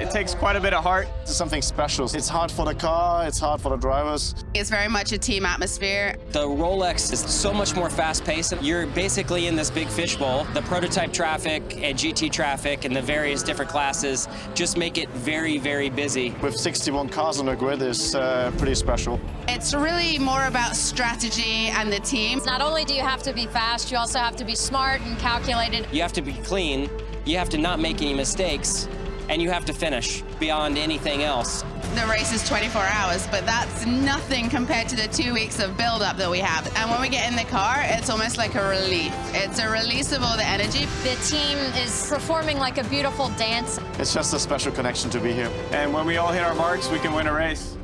It takes quite a bit of heart. It's something special. It's hard for the car, it's hard for the drivers. It's very much a team atmosphere. The Rolex is so much more fast-paced. You're basically in this big fishbowl. The prototype traffic and GT traffic and the various different classes just make it very, very busy. With 61 cars on the grid is uh, pretty special. It's really more about strategy and the team. Not only do you have to be fast, you also have to be smart and calculated. You have to be clean, you have to not make any mistakes, and you have to finish beyond anything else. The race is 24 hours, but that's nothing compared to the two weeks of build-up that we have. And when we get in the car, it's almost like a relief. It's a release of all the energy. The team is performing like a beautiful dance. It's just a special connection to be here. And when we all hit our marks, we can win a race.